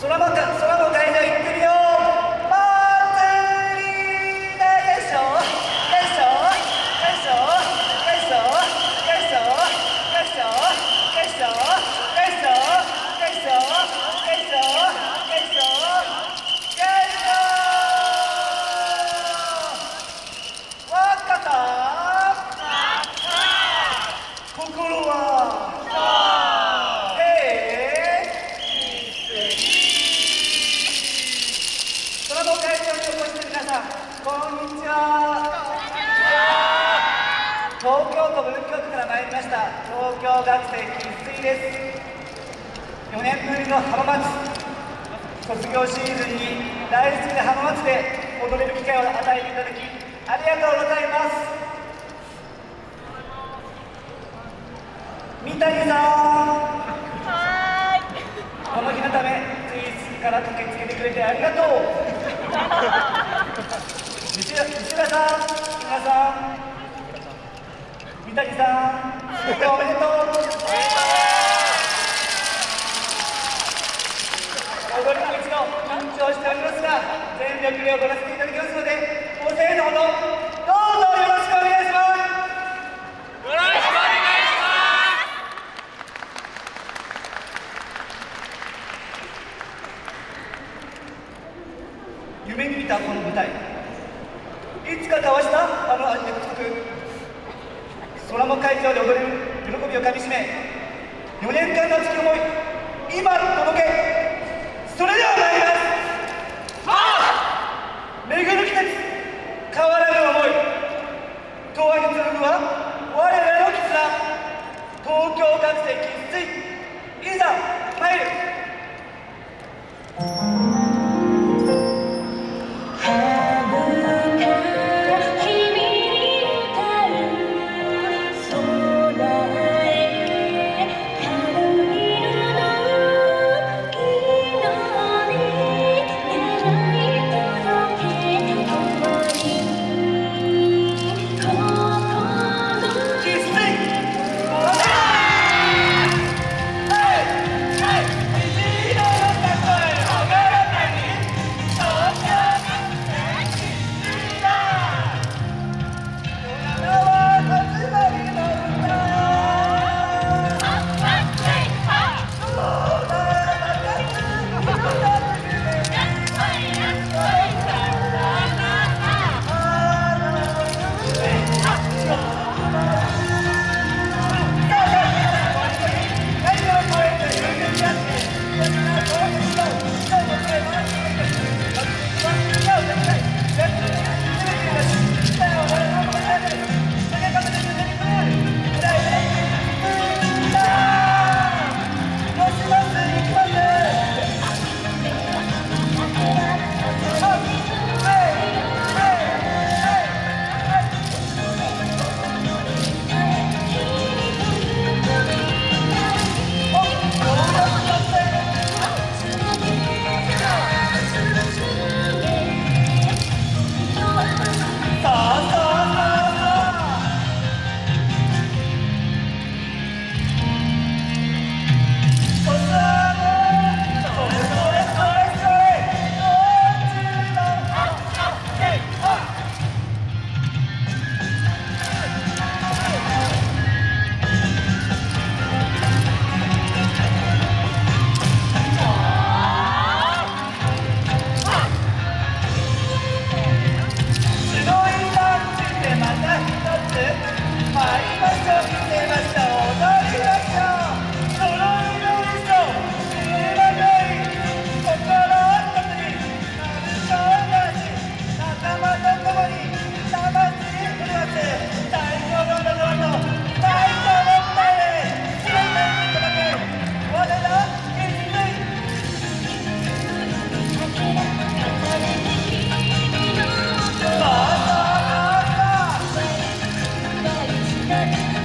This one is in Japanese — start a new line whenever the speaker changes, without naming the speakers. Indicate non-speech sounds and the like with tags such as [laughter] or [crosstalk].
空バカ東京学生生粋です4年ぶりの浜松卒業シーズンに大好きな浜松で踊れる機会を与えていただきありがとうございます三谷さんこの日のためつい次から駆けつけてくれてありがとう [laughs] 西田西田さん皆さん三谷さんおめでとう踊りの一度緊張しておりますが全力で踊らせていただきますのでご声援のほどどうぞよろしくお願いします。よろしくお願いします。夢に見たこの舞台いつか交わしたあの約束空の会場で踊れる喜びをかみしめ4年間の熱き思い今 back.